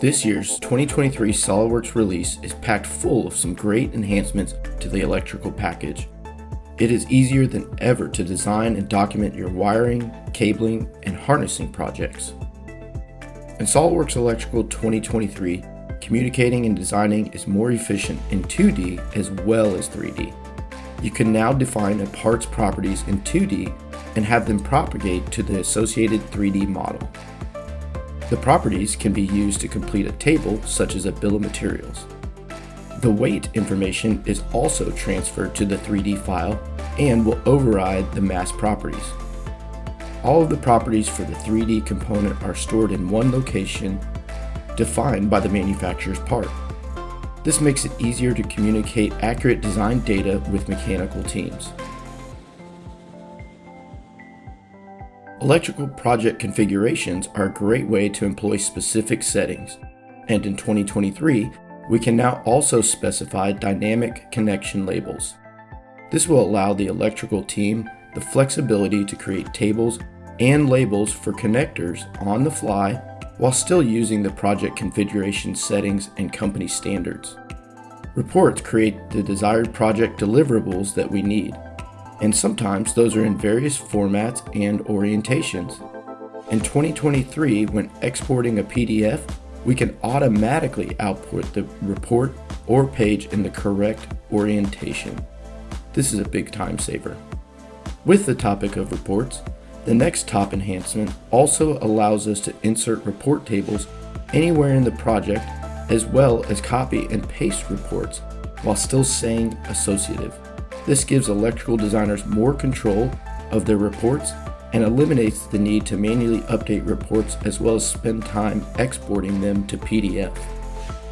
This year's 2023 SOLIDWORKS release is packed full of some great enhancements to the electrical package. It is easier than ever to design and document your wiring, cabling, and harnessing projects. In SOLIDWORKS Electrical 2023, communicating and designing is more efficient in 2D as well as 3D. You can now define a part's properties in 2D and have them propagate to the associated 3D model. The properties can be used to complete a table such as a bill of materials. The weight information is also transferred to the 3D file and will override the mass properties. All of the properties for the 3D component are stored in one location defined by the manufacturer's part. This makes it easier to communicate accurate design data with mechanical teams. Electrical project configurations are a great way to employ specific settings, and in 2023, we can now also specify dynamic connection labels. This will allow the electrical team the flexibility to create tables and labels for connectors on the fly while still using the project configuration settings and company standards. Reports create the desired project deliverables that we need, and sometimes those are in various formats and orientations. In 2023, when exporting a PDF, we can automatically output the report or page in the correct orientation. This is a big time saver. With the topic of reports, the next top enhancement also allows us to insert report tables anywhere in the project as well as copy and paste reports while still saying associative. This gives electrical designers more control of their reports and eliminates the need to manually update reports as well as spend time exporting them to PDF.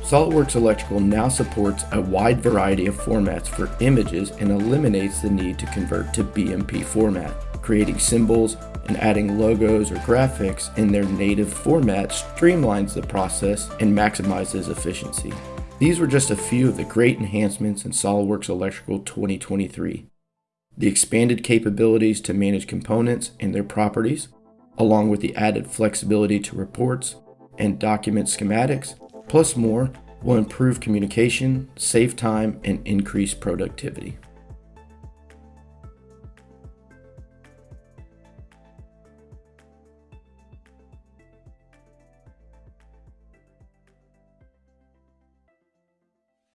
SOLIDWORKS Electrical now supports a wide variety of formats for images and eliminates the need to convert to BMP format creating symbols and adding logos or graphics in their native format streamlines the process and maximizes efficiency. These were just a few of the great enhancements in SOLIDWORKS Electrical 2023. The expanded capabilities to manage components and their properties, along with the added flexibility to reports and document schematics, plus more, will improve communication, save time, and increase productivity.